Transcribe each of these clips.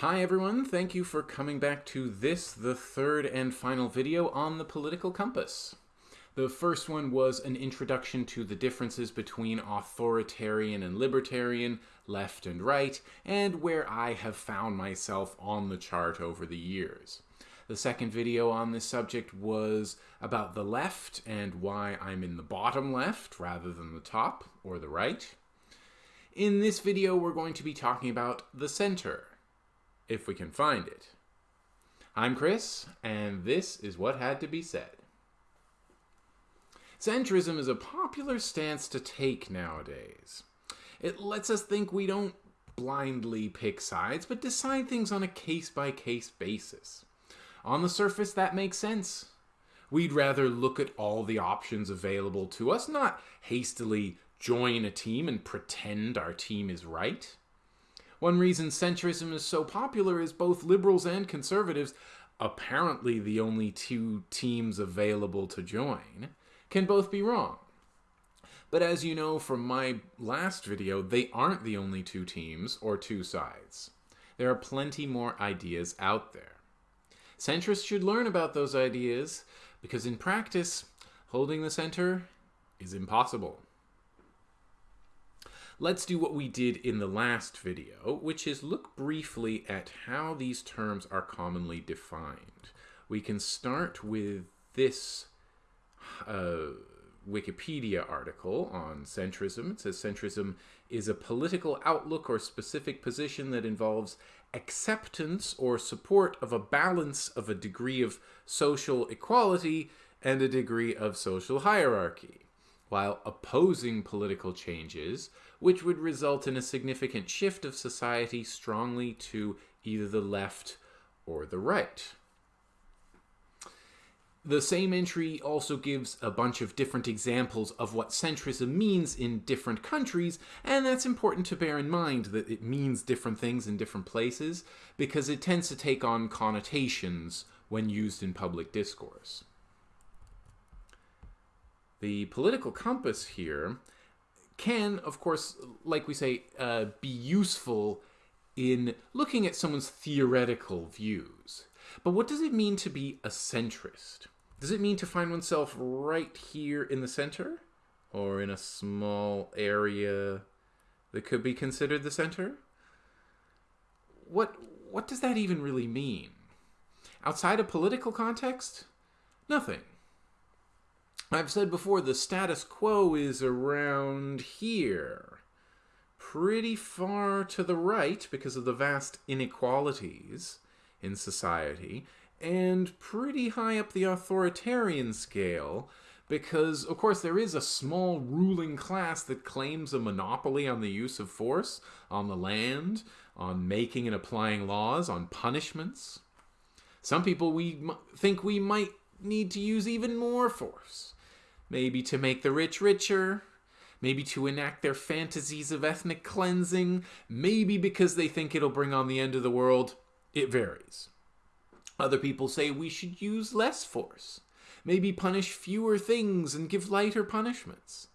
Hi everyone, thank you for coming back to this, the third and final video on the political compass. The first one was an introduction to the differences between authoritarian and libertarian, left and right, and where I have found myself on the chart over the years. The second video on this subject was about the left and why I'm in the bottom left rather than the top or the right. In this video, we're going to be talking about the center, if we can find it. I'm Chris, and this is what had to be said. Centrism is a popular stance to take nowadays. It lets us think we don't blindly pick sides, but decide things on a case-by-case basis. On the surface, that makes sense. We'd rather look at all the options available to us, not hastily join a team and pretend our team is right. One reason centrism is so popular is both liberals and conservatives, apparently the only two teams available to join, can both be wrong. But as you know from my last video, they aren't the only two teams or two sides. There are plenty more ideas out there. Centrists should learn about those ideas because in practice, holding the center is impossible. Let's do what we did in the last video, which is look briefly at how these terms are commonly defined. We can start with this uh, Wikipedia article on centrism. It says centrism is a political outlook or specific position that involves acceptance or support of a balance of a degree of social equality and a degree of social hierarchy, while opposing political changes which would result in a significant shift of society strongly to either the left or the right. The same entry also gives a bunch of different examples of what centrism means in different countries, and that's important to bear in mind that it means different things in different places, because it tends to take on connotations when used in public discourse. The political compass here can, of course, like we say, uh, be useful in looking at someone's theoretical views. But what does it mean to be a centrist? Does it mean to find oneself right here in the center? Or in a small area that could be considered the center? What, what does that even really mean? Outside a political context? Nothing. I've said before, the status quo is around here. Pretty far to the right because of the vast inequalities in society, and pretty high up the authoritarian scale because, of course, there is a small ruling class that claims a monopoly on the use of force, on the land, on making and applying laws, on punishments. Some people we think we might need to use even more force maybe to make the rich richer, maybe to enact their fantasies of ethnic cleansing, maybe because they think it'll bring on the end of the world. It varies. Other people say we should use less force, maybe punish fewer things and give lighter punishments.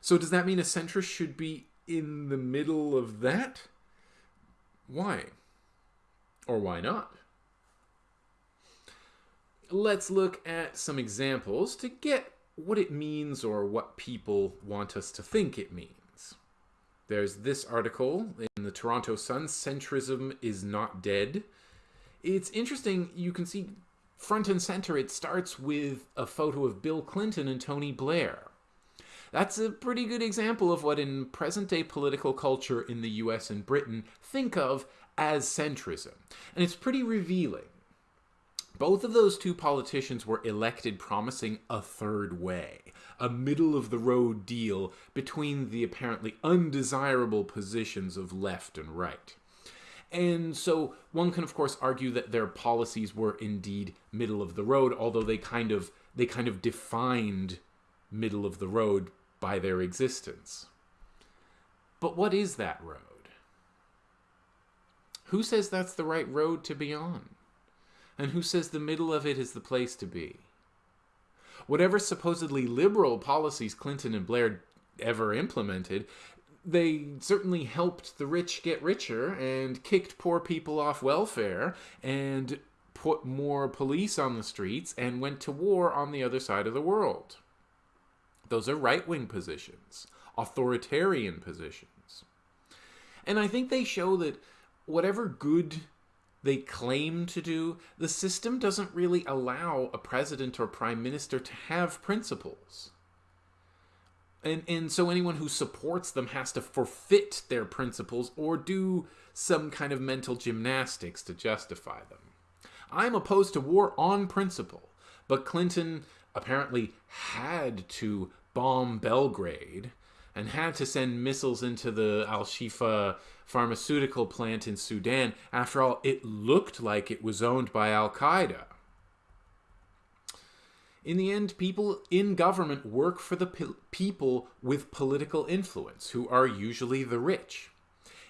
So does that mean a centrist should be in the middle of that? Why? Or why not? Let's look at some examples to get what it means or what people want us to think it means. There's this article in the Toronto Sun, Centrism is Not Dead. It's interesting, you can see front and center, it starts with a photo of Bill Clinton and Tony Blair. That's a pretty good example of what in present-day political culture in the US and Britain think of as centrism. And it's pretty revealing. Both of those two politicians were elected promising a third way, a middle of the road deal between the apparently undesirable positions of left and right. And so one can of course argue that their policies were indeed middle of the road, although they kind of they kind of defined middle of the road by their existence. But what is that road? Who says that's the right road to be on? And who says the middle of it is the place to be? Whatever supposedly liberal policies Clinton and Blair ever implemented, they certainly helped the rich get richer and kicked poor people off welfare and put more police on the streets and went to war on the other side of the world. Those are right wing positions, authoritarian positions. And I think they show that whatever good they claim to do, the system doesn't really allow a president or prime minister to have principles. And, and so anyone who supports them has to forfeit their principles or do some kind of mental gymnastics to justify them. I'm opposed to war on principle, but Clinton apparently had to bomb Belgrade and had to send missiles into the Al Shifa pharmaceutical plant in Sudan. After all, it looked like it was owned by Al Qaeda. In the end, people in government work for the pe people with political influence, who are usually the rich.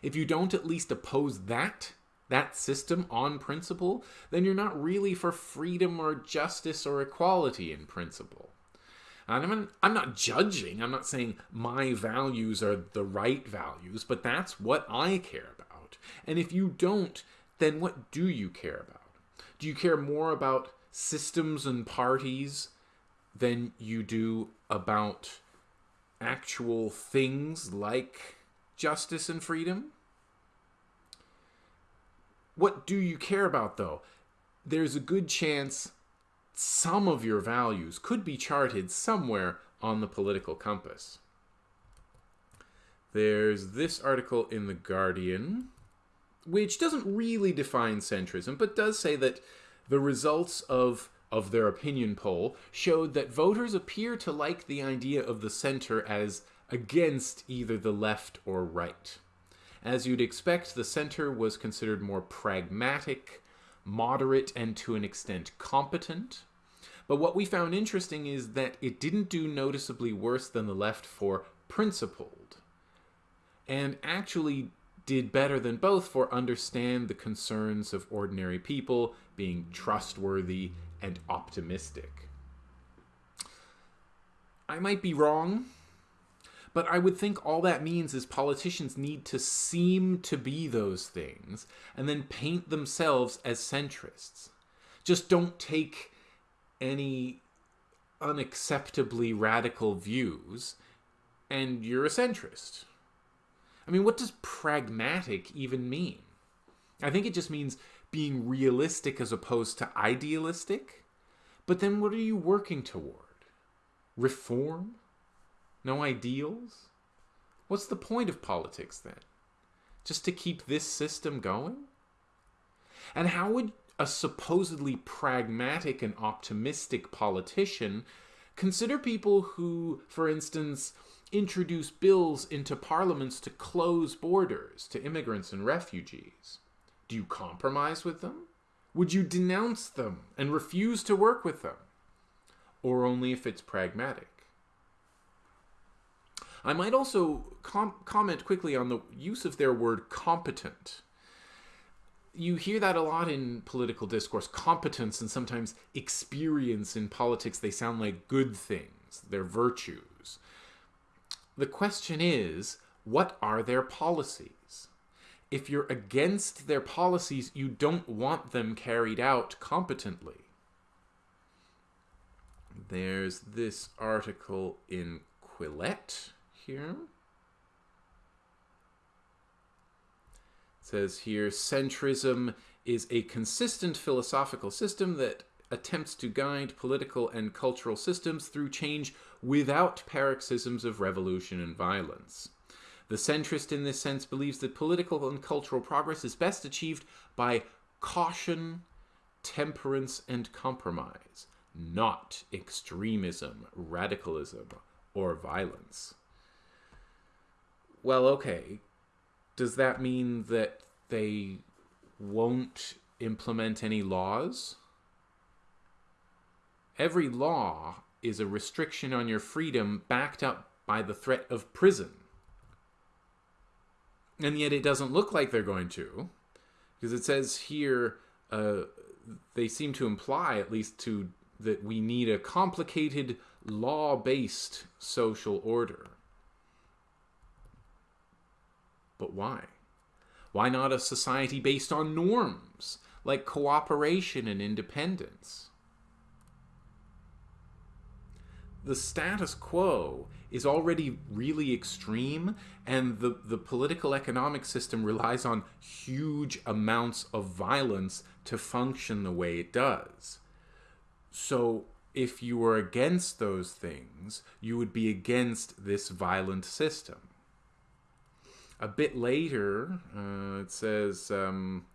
If you don't at least oppose that, that system on principle, then you're not really for freedom or justice or equality in principle. And I'm, I'm not judging, I'm not saying my values are the right values, but that's what I care about. And if you don't, then what do you care about? Do you care more about systems and parties than you do about actual things like justice and freedom? What do you care about, though? There's a good chance some of your values could be charted somewhere on the political compass. There's this article in The Guardian, which doesn't really define centrism, but does say that the results of, of their opinion poll showed that voters appear to like the idea of the center as against either the left or right. As you'd expect, the center was considered more pragmatic, moderate, and to an extent competent. But what we found interesting is that it didn't do noticeably worse than the left for principled, and actually did better than both for understand the concerns of ordinary people, being trustworthy and optimistic. I might be wrong, but I would think all that means is politicians need to seem to be those things and then paint themselves as centrists. Just don't take any unacceptably radical views and you're a centrist. I mean, what does pragmatic even mean? I think it just means being realistic as opposed to idealistic. But then what are you working toward? Reform? No ideals? What's the point of politics then? Just to keep this system going? And how would a supposedly pragmatic and optimistic politician consider people who, for instance, introduce bills into parliaments to close borders to immigrants and refugees? Do you compromise with them? Would you denounce them and refuse to work with them? Or only if it's pragmatic? I might also com comment quickly on the use of their word competent. You hear that a lot in political discourse. Competence and sometimes experience in politics, they sound like good things. They're virtues. The question is, what are their policies? If you're against their policies, you don't want them carried out competently. There's this article in Quillette here. It says here, centrism is a consistent philosophical system that attempts to guide political and cultural systems through change without paroxysms of revolution and violence. The centrist in this sense believes that political and cultural progress is best achieved by caution, temperance, and compromise, not extremism, radicalism, or violence well, okay, does that mean that they won't implement any laws? Every law is a restriction on your freedom backed up by the threat of prison. And yet it doesn't look like they're going to, because it says here, uh, they seem to imply, at least to that we need a complicated law-based social order. But why? Why not a society based on norms, like cooperation and independence? The status quo is already really extreme, and the, the political economic system relies on huge amounts of violence to function the way it does. So, if you were against those things, you would be against this violent system. A bit later, uh, it says um,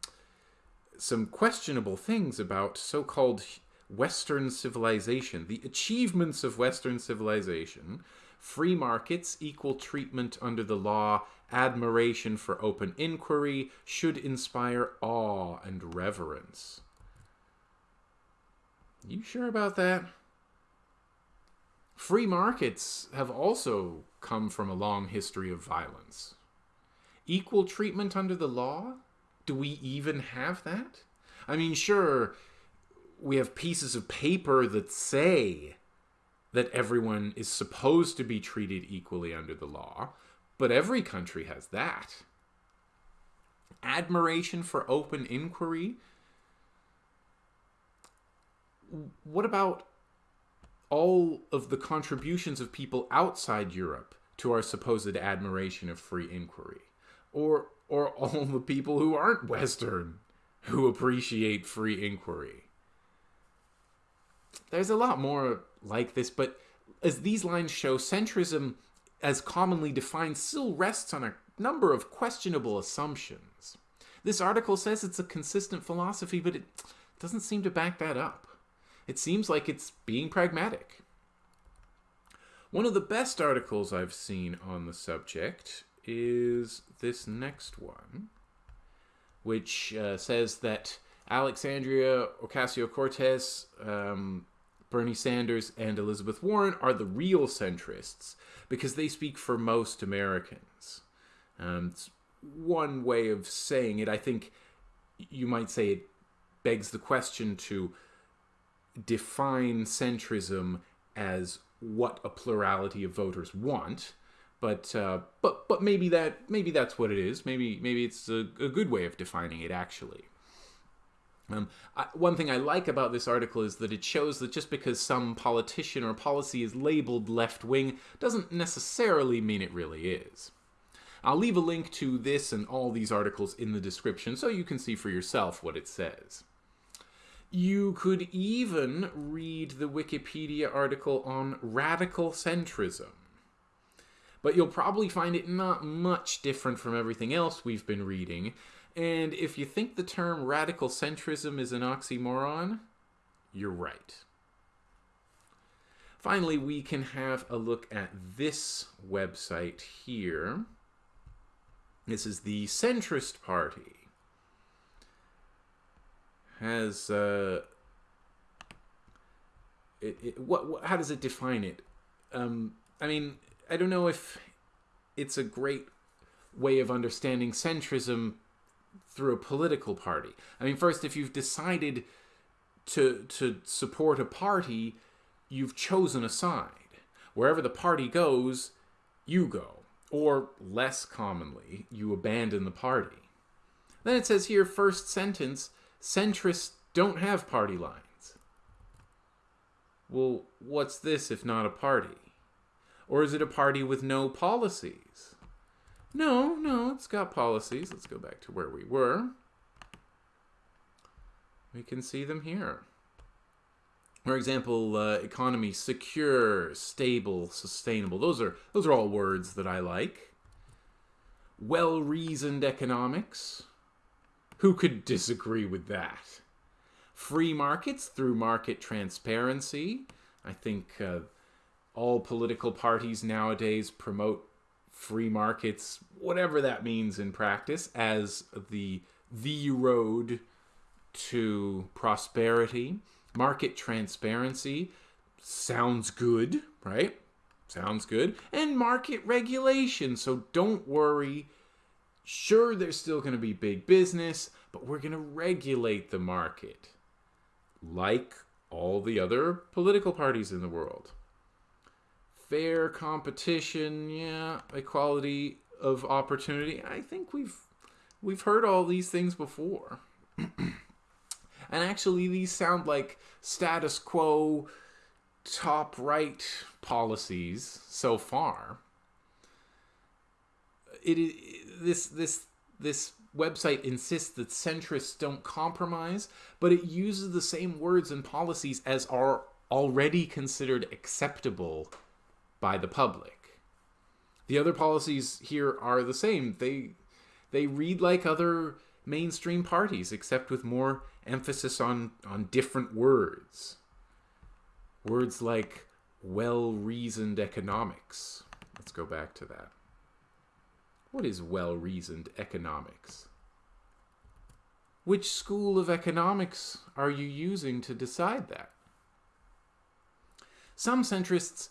some questionable things about so called Western civilization, the achievements of Western civilization, free markets, equal treatment under the law, admiration for open inquiry should inspire awe and reverence. You sure about that? Free markets have also come from a long history of violence. Equal treatment under the law? Do we even have that? I mean, sure, we have pieces of paper that say that everyone is supposed to be treated equally under the law, but every country has that. Admiration for open inquiry? What about all of the contributions of people outside Europe to our supposed admiration of free inquiry? Or, or all the people who aren't Western who appreciate free inquiry? There's a lot more like this, but as these lines show, centrism, as commonly defined, still rests on a number of questionable assumptions. This article says it's a consistent philosophy, but it doesn't seem to back that up. It seems like it's being pragmatic. One of the best articles I've seen on the subject is this next one, which uh, says that Alexandria Ocasio Cortez um, Bernie Sanders and Elizabeth Warren are the real centrists because they speak for most Americans. Um, it's one way of saying it. I think you might say it begs the question to define centrism as what a plurality of voters want. But uh, but but maybe that maybe that's what it is. Maybe maybe it's a, a good way of defining it actually. Um, I, one thing I like about this article is that it shows that just because some politician or policy is labeled left wing doesn't necessarily mean it really is. I'll leave a link to this and all these articles in the description so you can see for yourself what it says. You could even read the Wikipedia article on radical centrism. But you'll probably find it not much different from everything else we've been reading, and if you think the term radical centrism is an oxymoron, you're right. Finally, we can have a look at this website here. This is the Centrist Party. Has uh, it, it, what, what, how does it define it? Um, I mean, I don't know if it's a great way of understanding centrism through a political party. I mean, first, if you've decided to to support a party, you've chosen a side. Wherever the party goes, you go. Or less commonly, you abandon the party. Then it says here, first sentence, centrists don't have party lines. Well, what's this if not a party? Or is it a party with no policies? No, no, it's got policies. Let's go back to where we were. We can see them here. For example, uh, economy, secure, stable, sustainable. Those are those are all words that I like. Well-reasoned economics. Who could disagree with that? Free markets through market transparency. I think uh, all political parties nowadays promote free markets, whatever that means in practice, as the the road to prosperity. Market transparency sounds good, right? Sounds good. And market regulation. So don't worry. Sure, there's still going to be big business, but we're going to regulate the market like all the other political parties in the world fair competition, yeah, equality of opportunity. I think we've we've heard all these things before. and actually these sound like status quo top right policies so far. It is this this this website insists that centrists don't compromise, but it uses the same words and policies as are already considered acceptable by the public. The other policies here are the same. They they read like other mainstream parties except with more emphasis on on different words. Words like well-reasoned economics. Let's go back to that. What is well-reasoned economics? Which school of economics are you using to decide that? Some centrists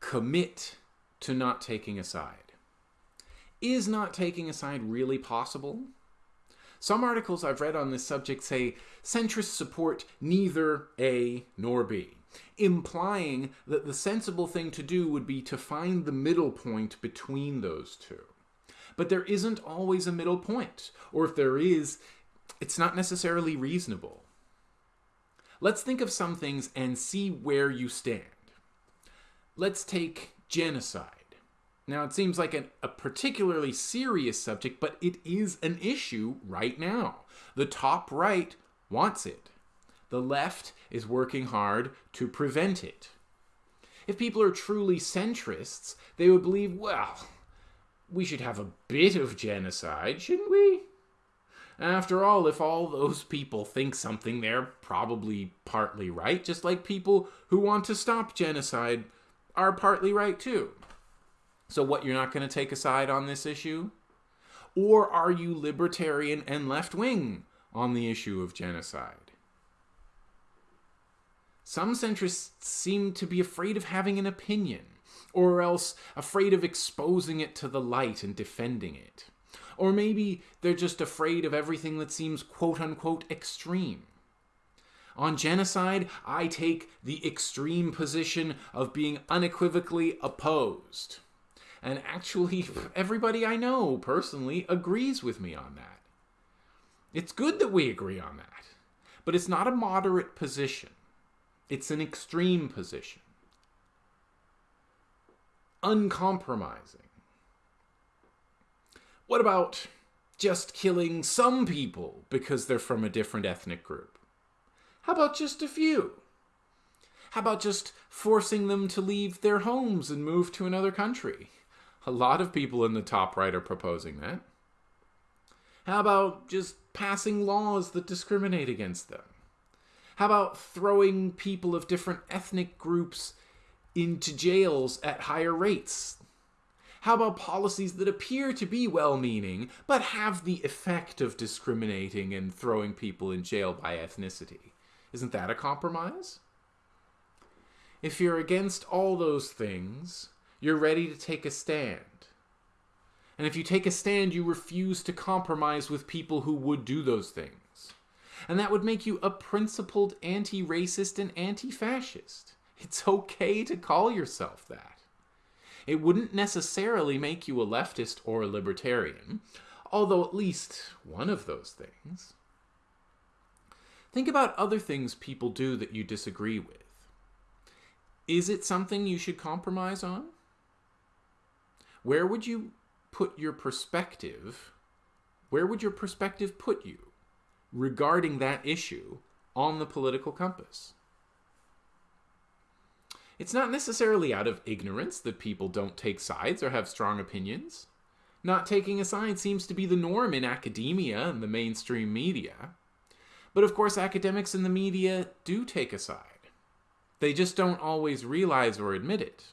commit to not taking a side. Is not taking a side really possible? Some articles I've read on this subject say centrists support neither A nor B, implying that the sensible thing to do would be to find the middle point between those two. But there isn't always a middle point, or if there is, it's not necessarily reasonable. Let's think of some things and see where you stand. Let's take genocide. Now, it seems like an, a particularly serious subject, but it is an issue right now. The top right wants it. The left is working hard to prevent it. If people are truly centrists, they would believe, well, we should have a bit of genocide, shouldn't we? After all, if all those people think something, they're probably partly right, just like people who want to stop genocide are partly right too. So, what, you're not going to take a side on this issue? Or are you libertarian and left wing on the issue of genocide? Some centrists seem to be afraid of having an opinion, or else afraid of exposing it to the light and defending it. Or maybe they're just afraid of everything that seems quote unquote extreme. On genocide, I take the extreme position of being unequivocally opposed. And actually, everybody I know personally agrees with me on that. It's good that we agree on that. But it's not a moderate position, it's an extreme position. Uncompromising. What about just killing some people because they're from a different ethnic group? How about just a few? How about just forcing them to leave their homes and move to another country? A lot of people in the top right are proposing that. How about just passing laws that discriminate against them? How about throwing people of different ethnic groups into jails at higher rates how about policies that appear to be well meaning, but have the effect of discriminating and throwing people in jail by ethnicity? Isn't that a compromise? If you're against all those things, you're ready to take a stand. And if you take a stand, you refuse to compromise with people who would do those things. And that would make you a principled anti racist and anti fascist. It's okay to call yourself that. It wouldn't necessarily make you a leftist or a libertarian, although at least one of those things. Think about other things people do that you disagree with. Is it something you should compromise on? Where would you put your perspective? Where would your perspective put you regarding that issue on the political compass? It's not necessarily out of ignorance that people don't take sides or have strong opinions. Not taking a side seems to be the norm in academia and the mainstream media. But of course, academics and the media do take a side. They just don't always realize or admit it.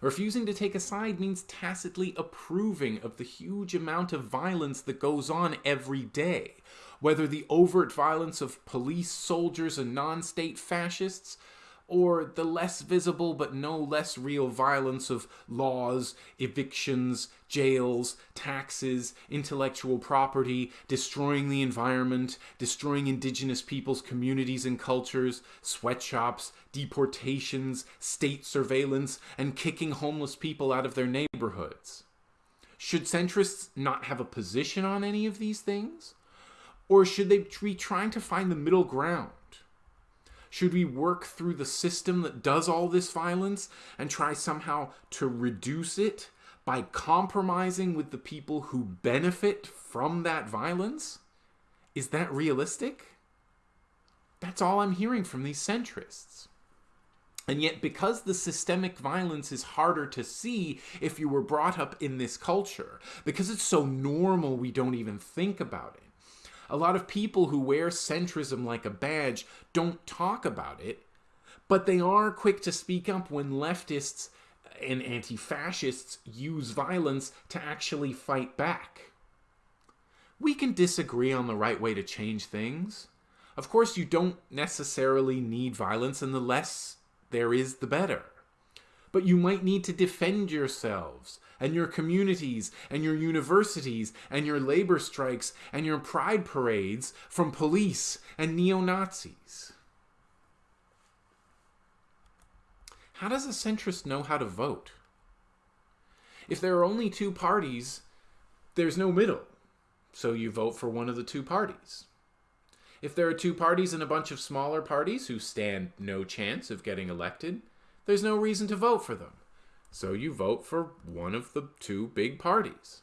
Refusing to take a side means tacitly approving of the huge amount of violence that goes on every day, whether the overt violence of police, soldiers, and non state fascists, or the less visible but no less real violence of laws, evictions, jails, taxes, intellectual property, destroying the environment, destroying indigenous peoples' communities and cultures, sweatshops, deportations, state surveillance, and kicking homeless people out of their neighborhoods. Should centrists not have a position on any of these things? Or should they be trying to find the middle ground? Should we work through the system that does all this violence and try somehow to reduce it by compromising with the people who benefit from that violence? Is that realistic? That's all I'm hearing from these centrists. And yet, because the systemic violence is harder to see if you were brought up in this culture, because it's so normal we don't even think about it, a lot of people who wear centrism like a badge don't talk about it, but they are quick to speak up when leftists and anti fascists use violence to actually fight back. We can disagree on the right way to change things. Of course, you don't necessarily need violence, and the less there is, the better. But you might need to defend yourselves and your communities and your universities and your labor strikes and your pride parades from police and neo Nazis. How does a centrist know how to vote? If there are only two parties, there's no middle, so you vote for one of the two parties. If there are two parties and a bunch of smaller parties who stand no chance of getting elected, there's no reason to vote for them. So you vote for one of the two big parties.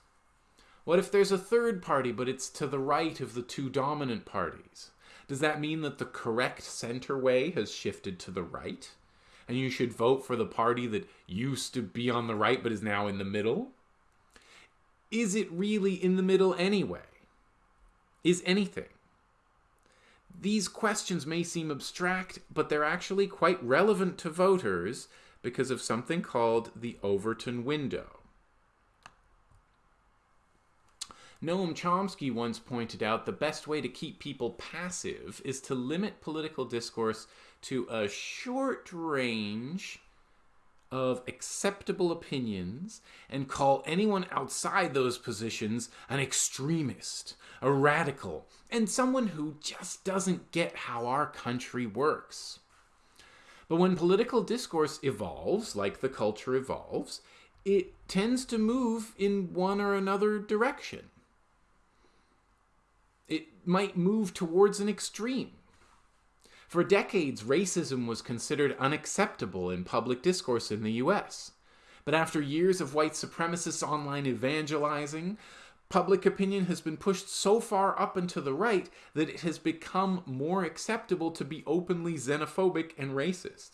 What if there's a third party, but it's to the right of the two dominant parties? Does that mean that the correct center way has shifted to the right? And you should vote for the party that used to be on the right but is now in the middle? Is it really in the middle anyway? Is anything? These questions may seem abstract, but they're actually quite relevant to voters because of something called the Overton window. Noam Chomsky once pointed out the best way to keep people passive is to limit political discourse to a short range of acceptable opinions and call anyone outside those positions an extremist, a radical, and someone who just doesn't get how our country works. But when political discourse evolves, like the culture evolves, it tends to move in one or another direction. It might move towards an extreme. For decades, racism was considered unacceptable in public discourse in the US. But after years of white supremacist online evangelizing, public opinion has been pushed so far up and to the right that it has become more acceptable to be openly xenophobic and racist.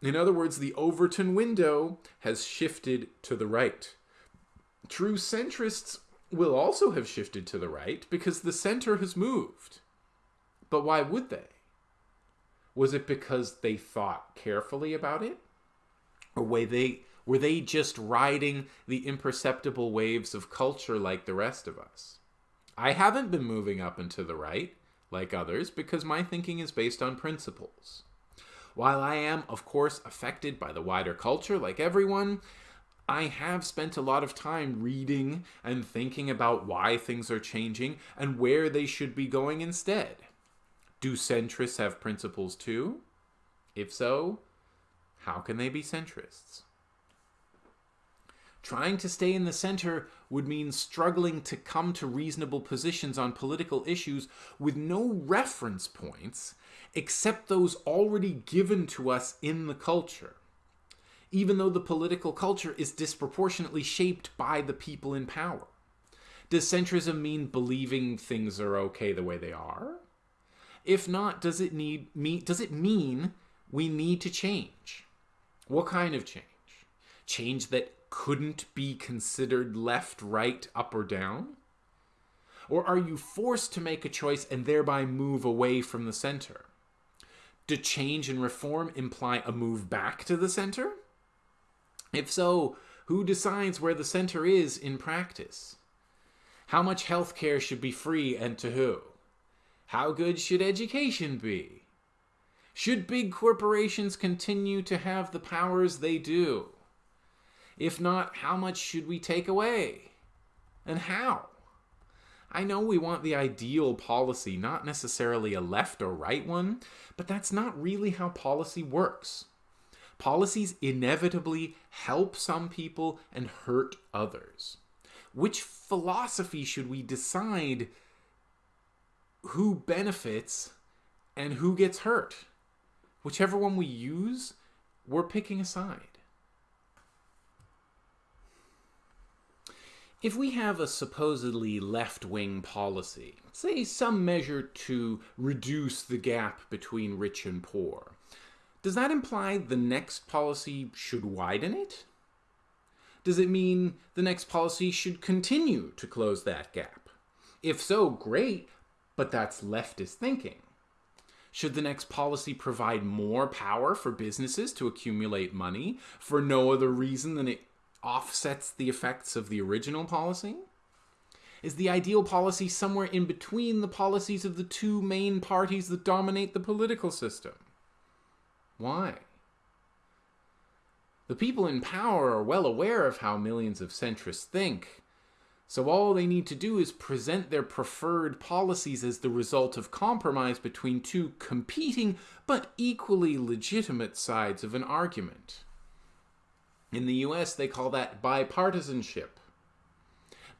In other words, the Overton window has shifted to the right. True centrists will also have shifted to the right because the center has moved. But why would they? Was it because they thought carefully about it? Or were they were they just riding the imperceptible waves of culture like the rest of us? I haven't been moving up and to the right like others because my thinking is based on principles. While I am, of course, affected by the wider culture like everyone, I have spent a lot of time reading and thinking about why things are changing and where they should be going instead. Do centrists have principles too? If so, how can they be centrists? Trying to stay in the center would mean struggling to come to reasonable positions on political issues with no reference points except those already given to us in the culture, even though the political culture is disproportionately shaped by the people in power. Does centrism mean believing things are okay the way they are? If not, does it need me does it mean we need to change? What kind of change? Change that couldn't be considered left, right, up, or down? Or are you forced to make a choice and thereby move away from the center? Do change and reform imply a move back to the center? If so, who decides where the center is in practice? How much health care should be free and to who? How good should education be? Should big corporations continue to have the powers they do? If not, how much should we take away? And how? I know we want the ideal policy, not necessarily a left or right one, but that's not really how policy works. Policies inevitably help some people and hurt others. Which philosophy should we decide who benefits and who gets hurt? Whichever one we use, we're picking a side. If we have a supposedly left wing policy, say some measure to reduce the gap between rich and poor, does that imply the next policy should widen it? Does it mean the next policy should continue to close that gap? If so, great, but that's leftist thinking. Should the next policy provide more power for businesses to accumulate money for no other reason than it offsets the effects of the original policy? Is the ideal policy somewhere in between the policies of the two main parties that dominate the political system? Why? The people in power are well aware of how millions of centrists think, so all they need to do is present their preferred policies as the result of compromise between two competing but equally legitimate sides of an argument. In the US, they call that bipartisanship.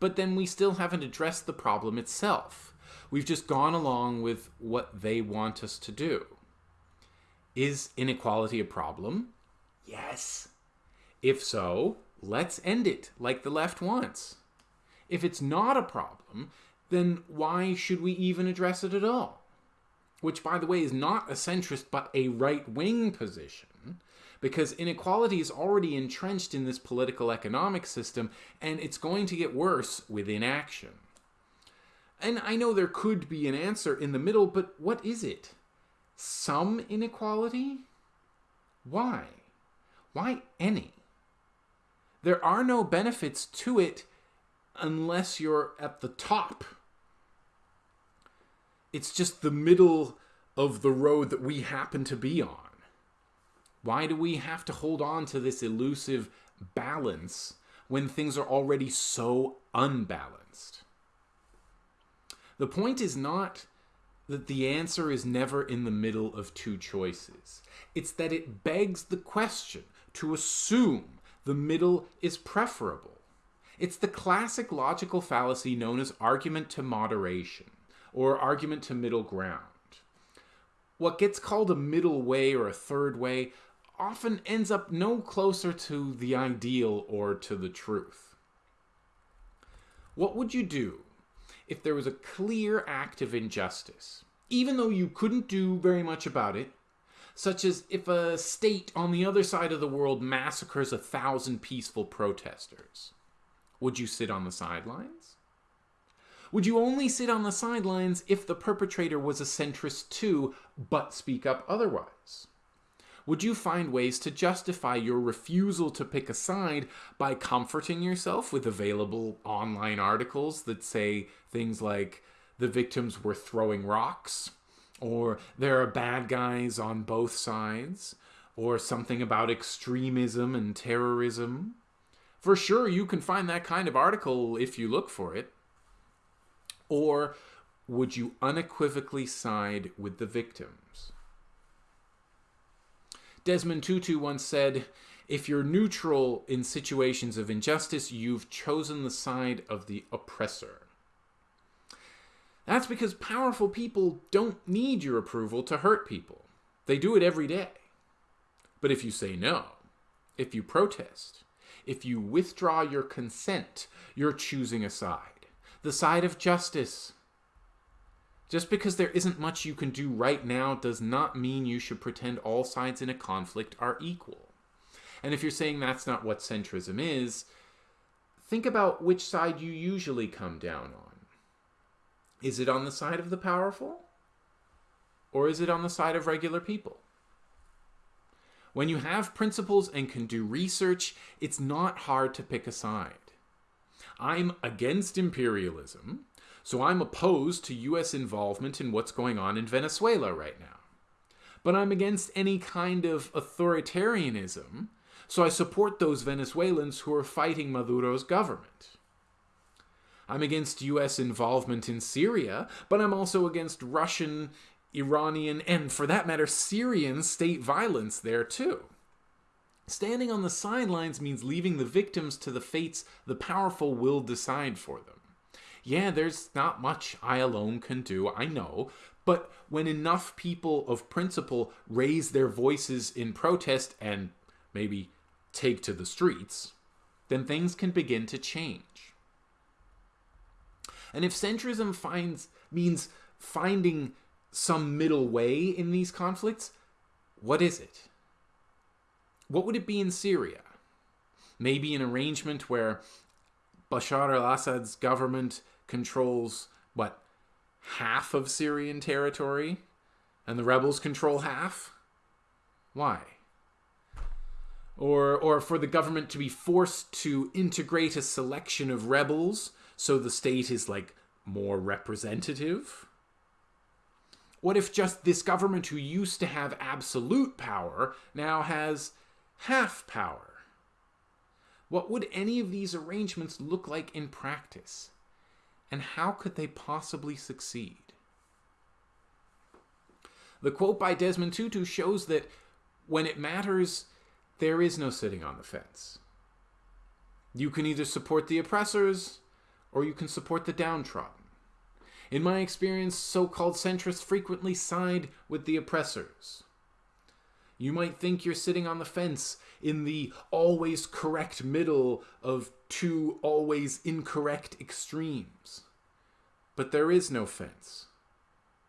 But then we still haven't addressed the problem itself. We've just gone along with what they want us to do. Is inequality a problem? Yes. If so, let's end it like the left wants. If it's not a problem, then why should we even address it at all? Which, by the way, is not a centrist but a right wing position, because inequality is already entrenched in this political economic system, and it's going to get worse with inaction. And I know there could be an answer in the middle, but what is it? Some inequality? Why? Why any? There are no benefits to it unless you're at the top. It's just the middle of the road that we happen to be on. Why do we have to hold on to this elusive balance when things are already so unbalanced? The point is not that the answer is never in the middle of two choices. It's that it begs the question to assume the middle is preferable. It's the classic logical fallacy known as argument to moderation or argument to middle ground. What gets called a middle way or a third way often ends up no closer to the ideal or to the truth. What would you do if there was a clear act of injustice, even though you couldn't do very much about it, such as if a state on the other side of the world massacres a thousand peaceful protesters? Would you sit on the sidelines? Would you only sit on the sidelines if the perpetrator was a centrist too, but speak up otherwise? Would you find ways to justify your refusal to pick a side by comforting yourself with available online articles that say things like the victims were throwing rocks, or there are bad guys on both sides, or something about extremism and terrorism? For sure, you can find that kind of article if you look for it. Or would you unequivocally side with the victims? Desmond Tutu once said, if you're neutral in situations of injustice, you've chosen the side of the oppressor. That's because powerful people don't need your approval to hurt people. They do it every day. But if you say no, if you protest, if you withdraw your consent, you're choosing a side. The side of justice. Just because there isn't much you can do right now does not mean you should pretend all sides in a conflict are equal. And if you're saying that's not what centrism is, think about which side you usually come down on. Is it on the side of the powerful? Or is it on the side of regular people? When you have principles and can do research, it's not hard to pick a side. I'm against imperialism, so I'm opposed to US involvement in what's going on in Venezuela right now. But I'm against any kind of authoritarianism, so I support those Venezuelans who are fighting Maduro's government. I'm against US involvement in Syria, but I'm also against Russian Iranian, and for that matter, Syrian state violence there too. Standing on the sidelines means leaving the victims to the fates the powerful will decide for them. Yeah, there's not much I alone can do, I know, but when enough people of principle raise their voices in protest and maybe take to the streets, then things can begin to change. And if centrism finds means finding some middle way in these conflicts, what is it? What would it be in Syria? Maybe an arrangement where Bashar al Assad's government controls, what, half of Syrian territory? And the rebels control half? Why? Or, or for the government to be forced to integrate a selection of rebels so the state is like more representative? What if just this government who used to have absolute power now has half power? What would any of these arrangements look like in practice? And how could they possibly succeed? The quote by Desmond Tutu shows that when it matters, there is no sitting on the fence. You can either support the oppressors or you can support the downtrodden. In my experience, so called centrists frequently side with the oppressors. You might think you're sitting on the fence in the always correct middle of two always incorrect extremes. But there is no fence.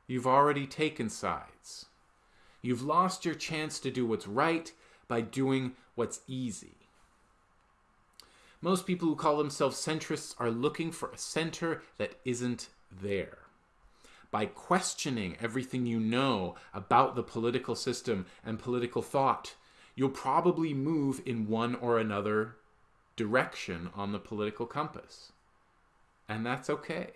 You've already taken sides. You've lost your chance to do what's right by doing what's easy. Most people who call themselves centrists are looking for a center that isn't there. By questioning everything you know about the political system and political thought, you'll probably move in one or another direction on the political compass. And that's okay.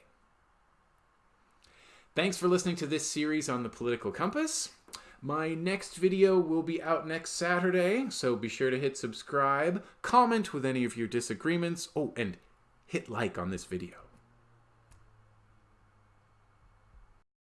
Thanks for listening to this series on the political compass. My next video will be out next Saturday, so be sure to hit subscribe, comment with any of your disagreements, oh, and hit like on this video.